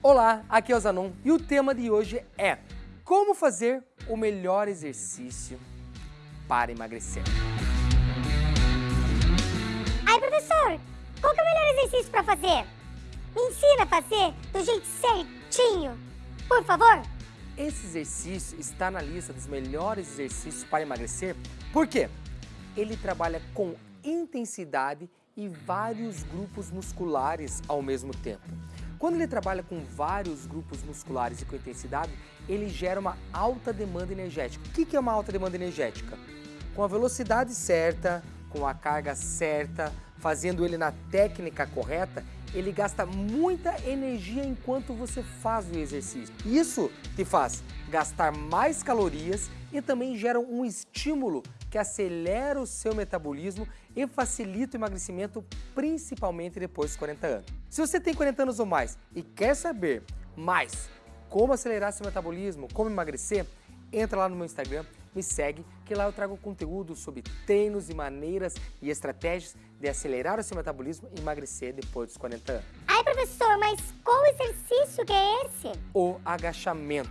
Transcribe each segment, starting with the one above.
Olá, aqui é o Zanon e o tema de hoje é como fazer o melhor exercício para emagrecer. Ai, professor, qual que é o melhor exercício para fazer? Me ensina a fazer do jeito certinho, por favor. Esse exercício está na lista dos melhores exercícios para emagrecer, por quê? Ele trabalha com intensidade e vários grupos musculares ao mesmo tempo. Quando ele trabalha com vários grupos musculares e com intensidade, ele gera uma alta demanda energética. O que é uma alta demanda energética? Com a velocidade certa, com a carga certa, fazendo ele na técnica correta, ele gasta muita energia enquanto você faz o exercício. Isso te faz gastar mais calorias e também gera um estímulo que acelera o seu metabolismo e facilita o emagrecimento, principalmente depois dos 40 anos. Se você tem 40 anos ou mais e quer saber mais como acelerar seu metabolismo, como emagrecer, entra lá no meu Instagram, me segue, que lá eu trago conteúdo sobre treinos e maneiras e estratégias de acelerar o seu metabolismo e emagrecer depois dos 40 anos. Ai, professor, mas qual exercício que é esse? O agachamento.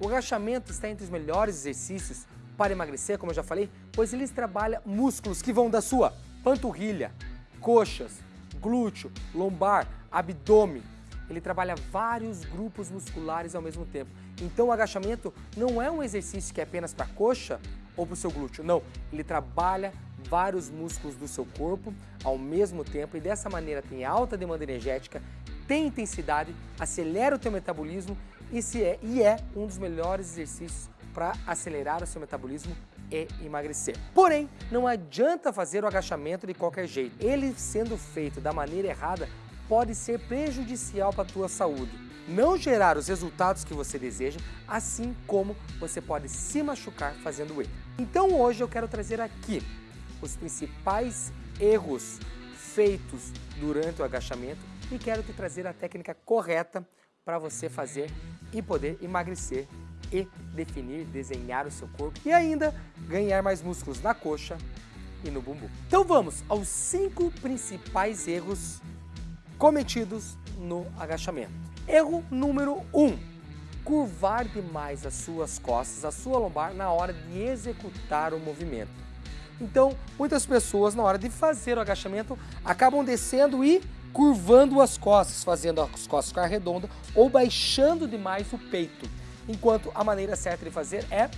O agachamento está entre os melhores exercícios para emagrecer, como eu já falei, pois eles trabalham músculos que vão da sua panturrilha, coxas, glúteo, lombar, abdômen. Ele trabalha vários grupos musculares ao mesmo tempo. Então o agachamento não é um exercício que é apenas para a coxa ou para o seu glúteo, não. Ele trabalha vários músculos do seu corpo ao mesmo tempo e dessa maneira tem alta demanda energética, tem intensidade, acelera o teu metabolismo e, se é, e é um dos melhores exercícios para acelerar o seu metabolismo e emagrecer. Porém, não adianta fazer o agachamento de qualquer jeito. Ele sendo feito da maneira errada pode ser prejudicial para a tua saúde. Não gerar os resultados que você deseja, assim como você pode se machucar fazendo ele. Então hoje eu quero trazer aqui os principais erros feitos durante o agachamento e quero te trazer a técnica correta para você fazer e poder emagrecer e definir, desenhar o seu corpo e ainda ganhar mais músculos na coxa e no bumbum. Então vamos aos cinco principais erros cometidos no agachamento. Erro número 1. Um, curvar demais as suas costas, a sua lombar na hora de executar o movimento. Então, muitas pessoas na hora de fazer o agachamento acabam descendo e curvando as costas, fazendo as costas ficar redondas ou baixando demais o peito enquanto a maneira certa de fazer é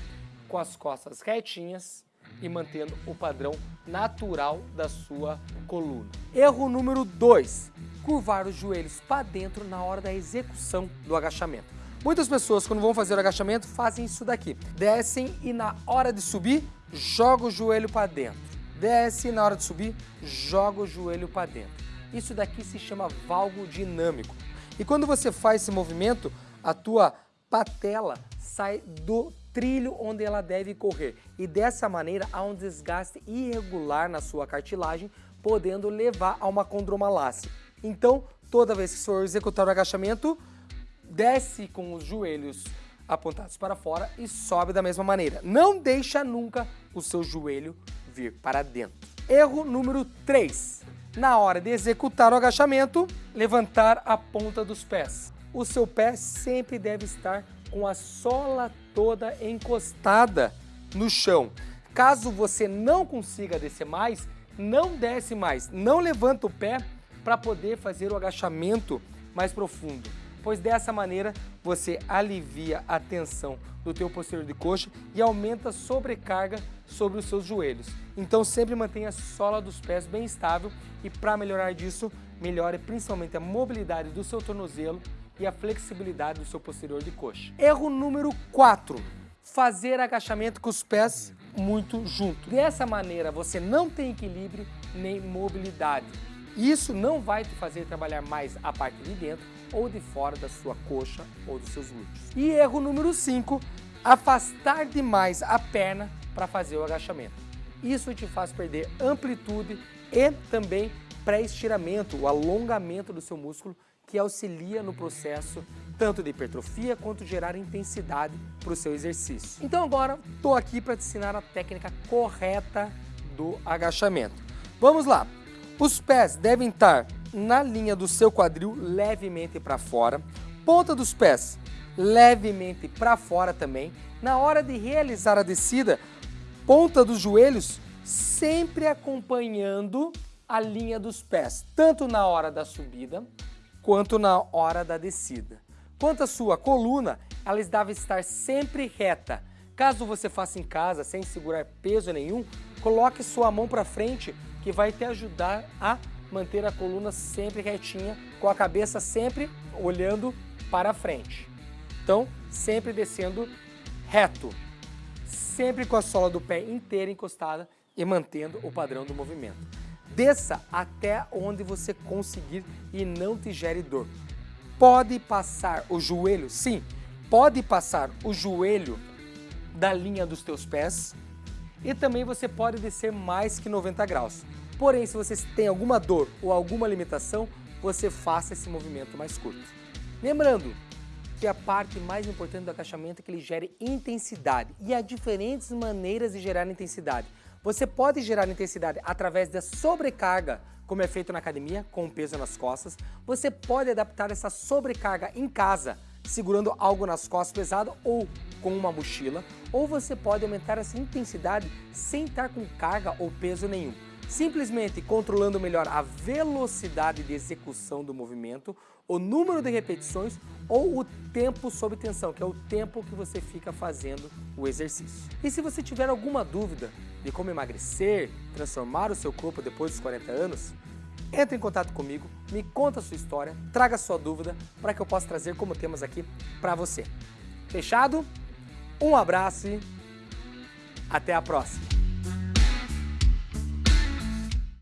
com as costas retinhas e mantendo o padrão natural da sua coluna. Erro número 2, curvar os joelhos para dentro na hora da execução do agachamento. Muitas pessoas, quando vão fazer o agachamento, fazem isso daqui. Descem e na hora de subir, joga o joelho para dentro. Desce e na hora de subir, joga o joelho para dentro. Isso daqui se chama valgo dinâmico. E quando você faz esse movimento, a tua patela sai do trilho onde ela deve correr e dessa maneira há um desgaste irregular na sua cartilagem, podendo levar a uma condromalácia. Então, toda vez que for executar o agachamento, desce com os joelhos apontados para fora e sobe da mesma maneira. Não deixa nunca o seu joelho vir para dentro. Erro número 3. Na hora de executar o agachamento, levantar a ponta dos pés o seu pé sempre deve estar com a sola toda encostada no chão. Caso você não consiga descer mais, não desce mais, não levanta o pé para poder fazer o agachamento mais profundo, pois dessa maneira você alivia a tensão do teu posterior de coxa e aumenta a sobrecarga sobre os seus joelhos. Então sempre mantenha a sola dos pés bem estável e para melhorar disso, melhore principalmente a mobilidade do seu tornozelo e a flexibilidade do seu posterior de coxa. Erro número 4. Fazer agachamento com os pés muito juntos. Dessa maneira você não tem equilíbrio nem mobilidade. Isso não vai te fazer trabalhar mais a parte de dentro ou de fora da sua coxa ou dos seus glúteos. E erro número 5, afastar demais a perna para fazer o agachamento. Isso te faz perder amplitude e também pré-estiramento, o alongamento do seu músculo que auxilia no processo tanto de hipertrofia quanto gerar intensidade para o seu exercício. Então agora estou aqui para te ensinar a técnica correta do agachamento. Vamos lá! Os pés devem estar na linha do seu quadril levemente para fora, Ponta dos pés levemente para fora também. Na hora de realizar a descida, ponta dos joelhos sempre acompanhando a linha dos pés, tanto na hora da subida quanto na hora da descida. Quanto à sua coluna, ela deve estar sempre reta. Caso você faça em casa sem segurar peso nenhum, coloque sua mão para frente que vai te ajudar a manter a coluna sempre retinha, com a cabeça sempre olhando para frente. Então, sempre descendo reto, sempre com a sola do pé inteira encostada e mantendo o padrão do movimento. Desça até onde você conseguir e não te gere dor. Pode passar o joelho, sim, pode passar o joelho da linha dos teus pés e também você pode descer mais que 90 graus. Porém, se você tem alguma dor ou alguma limitação, você faça esse movimento mais curto. Lembrando que a parte mais importante do agachamento é que ele gere intensidade e há diferentes maneiras de gerar intensidade. Você pode gerar intensidade através da sobrecarga, como é feito na academia, com peso nas costas. Você pode adaptar essa sobrecarga em casa, segurando algo nas costas pesado ou com uma mochila. Ou você pode aumentar essa intensidade sem estar com carga ou peso nenhum. Simplesmente controlando melhor a velocidade de execução do movimento, o número de repetições ou o tempo sob tensão, que é o tempo que você fica fazendo o exercício. E se você tiver alguma dúvida de como emagrecer, transformar o seu corpo depois dos 40 anos, entre em contato comigo, me conta a sua história, traga a sua dúvida para que eu possa trazer como temos aqui para você. Fechado? Um abraço e até a próxima!